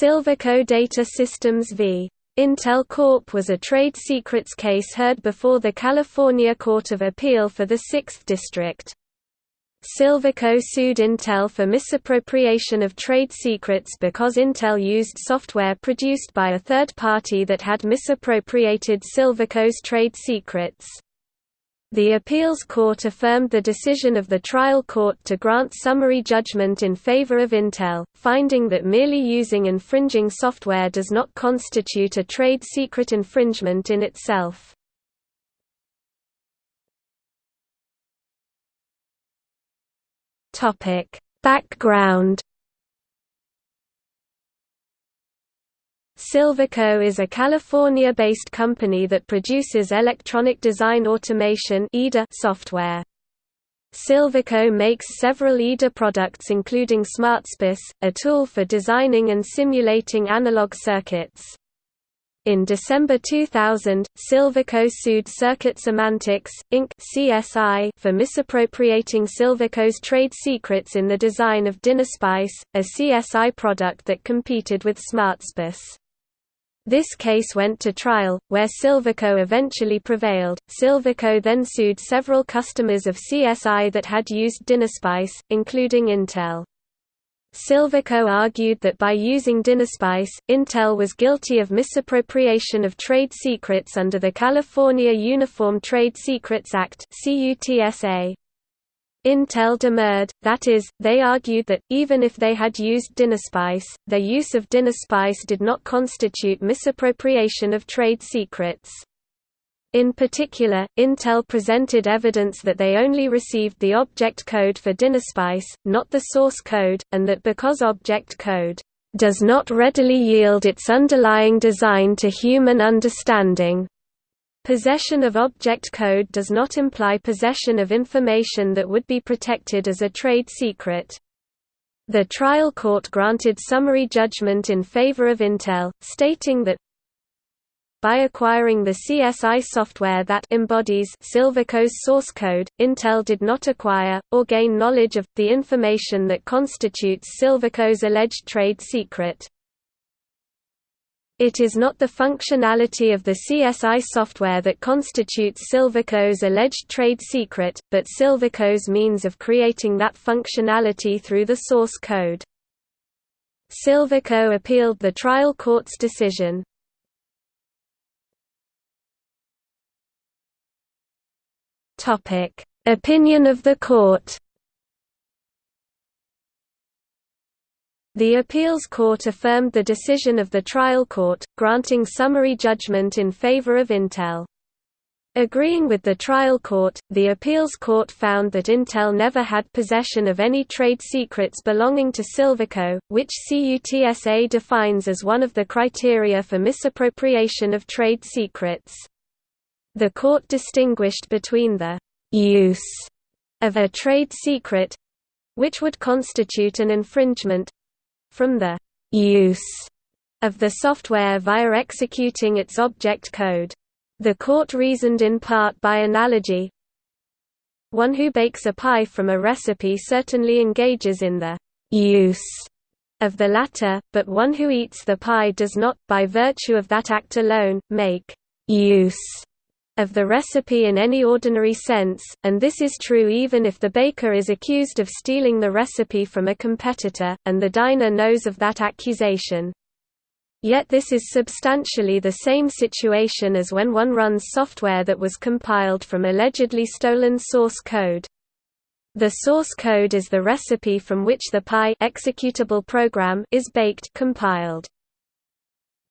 Silvaco Data Systems v. Intel Corp was a trade secrets case heard before the California Court of Appeal for the 6th District. Silvaco sued Intel for misappropriation of trade secrets because Intel used software produced by a third party that had misappropriated Silvaco's trade secrets. The appeals court affirmed the decision of the trial court to grant summary judgment in favor of Intel, finding that merely using infringing software does not constitute a trade secret infringement in itself. Background Silvaco is a California-based company that produces electronic design automation software. Silvaco makes several EDA products including SmartSPICE, a tool for designing and simulating analog circuits. In December 2000, Silvaco sued Circuit Semantics, Inc. (CSI) for misappropriating Silvaco's trade secrets in the design of DynaSPICE, a CSI product that competed with SmartSPICE. This case went to trial, where Silvaco eventually prevailed. Silvaco then sued several customers of CSI that had used DynaSPICE, including Intel. Silvaco argued that by using DynaSPICE, Intel was guilty of misappropriation of trade secrets under the California Uniform Trade Secrets Act (CUTSA). Intel demurred, that is, they argued that, even if they had used DynaSPICE, their use of DynaSPICE did not constitute misappropriation of trade secrets. In particular, Intel presented evidence that they only received the object code for DynaSPICE, not the source code, and that because object code does not readily yield its underlying design to human understanding, Possession of object code does not imply possession of information that would be protected as a trade secret. The trial court granted summary judgment in favor of Intel, stating that by acquiring the CSI software that embodies Silvaco's source code, Intel did not acquire, or gain knowledge of, the information that constitutes Silvaco's alleged trade secret. It is not the functionality of the CSI software that constitutes Silvaco's alleged trade secret, but Silvaco's means of creating that functionality through the source code. Silvaco appealed the trial court's decision. Opinion of the court The appeals court affirmed the decision of the trial court, granting summary judgment in favor of Intel. Agreeing with the trial court, the appeals court found that Intel never had possession of any trade secrets belonging to Silvaco, which CUTSA defines as one of the criteria for misappropriation of trade secrets. The court distinguished between the use of a trade secret which would constitute an infringement from the use of the software via executing its object code. The court reasoned in part by analogy. One who bakes a pie from a recipe certainly engages in the use of the latter, but one who eats the pie does not, by virtue of that act alone, make use of the recipe in any ordinary sense, and this is true even if the baker is accused of stealing the recipe from a competitor, and the diner knows of that accusation. Yet this is substantially the same situation as when one runs software that was compiled from allegedly stolen source code. The source code is the recipe from which the pie executable program is baked compiled.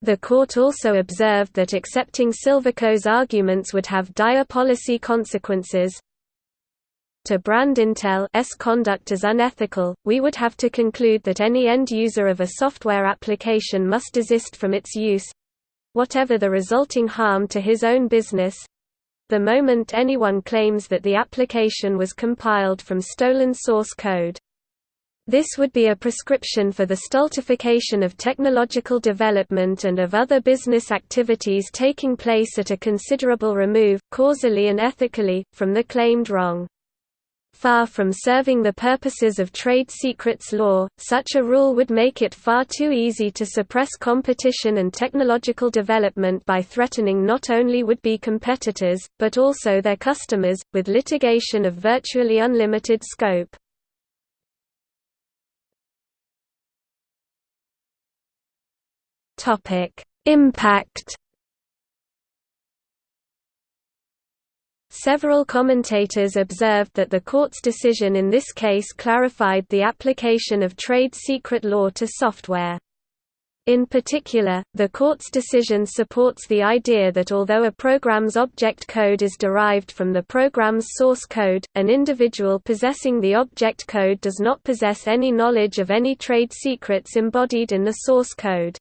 The court also observed that accepting Silvaco's arguments would have dire policy consequences. To brand Intel's conduct as unethical, we would have to conclude that any end user of a software application must desist from its use—whatever the resulting harm to his own business—the moment anyone claims that the application was compiled from stolen source code. This would be a prescription for the stultification of technological development and of other business activities taking place at a considerable remove, causally and ethically, from the claimed wrong. Far from serving the purposes of trade secrets law, such a rule would make it far too easy to suppress competition and technological development by threatening not only would-be competitors, but also their customers, with litigation of virtually unlimited scope. Impact Several commentators observed that the court's decision in this case clarified the application of trade secret law to software. In particular, the court's decision supports the idea that although a program's object code is derived from the program's source code, an individual possessing the object code does not possess any knowledge of any trade secrets embodied in the source code.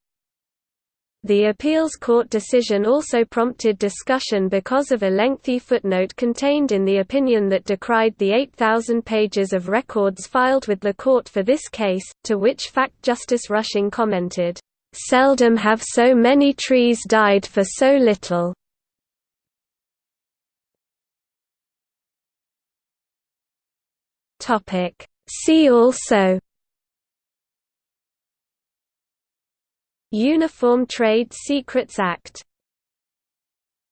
The appeals court decision also prompted discussion because of a lengthy footnote contained in the opinion that decried the 8,000 pages of records filed with the court for this case, to which fact Justice Rushing commented, "...seldom have so many trees died for so little." See also Uniform Trade Secrets Act